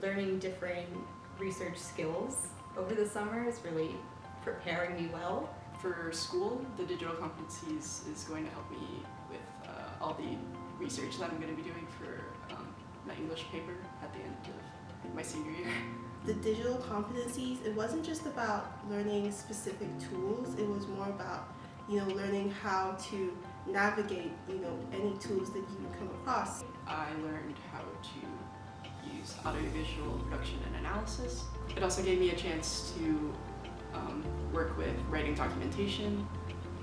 Learning different research skills over the summer is really preparing me well. For school, the digital competencies is going to help me with uh, all the research that I'm going to be doing for um, my English paper at the end of my senior year. The digital competencies, it wasn't just about learning specific tools, it was more about, you know, learning how to navigate, you know, any tools that you come across. I learned how to use audiovisual production and analysis. It also gave me a chance to um, work with writing documentation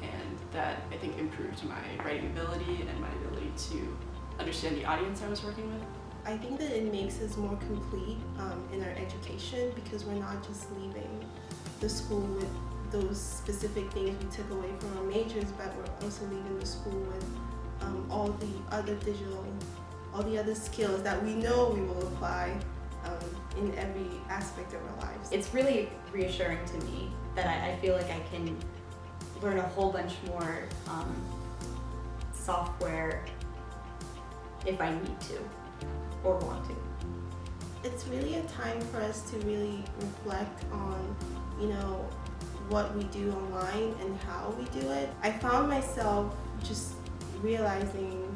and that I think improved my writing ability and my ability to understand the audience I was working with. I think that it makes us more complete um, in our education because we're not just leaving the school with those specific things we took away from our majors, but we're also leaving the school with um, all the other digital, all the other skills that we know we will apply um, in every aspect of our lives. It's really reassuring to me that I, I feel like I can learn a whole bunch more um, software if I need to or want to. It's really a time for us to really reflect on, you know, what we do online and how we do it. I found myself just realizing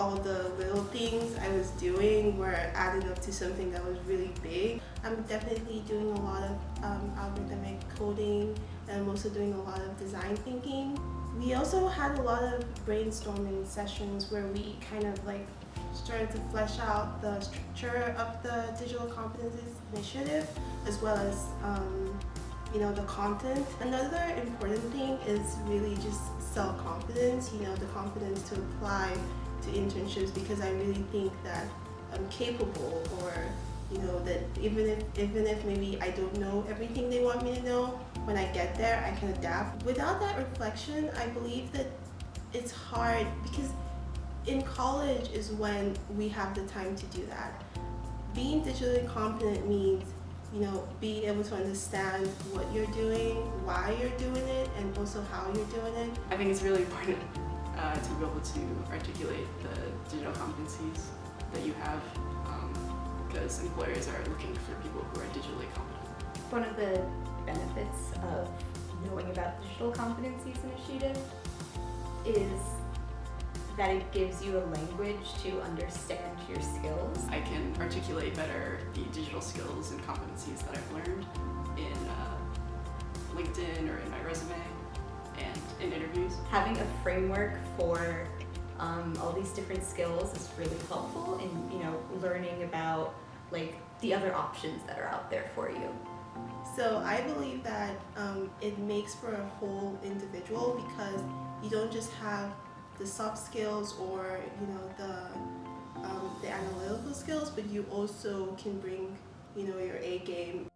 all the little things I was doing were adding up to something that was really big. I'm definitely doing a lot of um, algorithmic coding and I'm also doing a lot of design thinking. We also had a lot of brainstorming sessions where we kind of like started to flesh out the structure of the Digital Competencies Initiative as well as um, you know the content. Another important thing is really just self-confidence, you know, the confidence to apply to internships because I really think that I'm capable or you know that even if even if maybe I don't know everything they want me to know when I get there I can adapt. Without that reflection I believe that it's hard because in college is when we have the time to do that. Being digitally competent means you know being able to understand what you're doing why you're doing it and also how you're doing it. I think it's really important uh, to be able to articulate the digital competencies that you have because um, employers are looking for people who are digitally competent. One of the benefits of knowing about Digital Competencies Initiative is that it gives you a language to understand your skills. I can articulate better the digital skills and competencies that I've learned in uh, LinkedIn or in my resume and in interviews. Having a framework for um, all these different skills is really helpful in you know learning about like the other options that are out there for you. So I believe that um, it makes for a whole individual because you don't just have the soft skills or you know the um, the analytical skills, but you also can bring you know your A game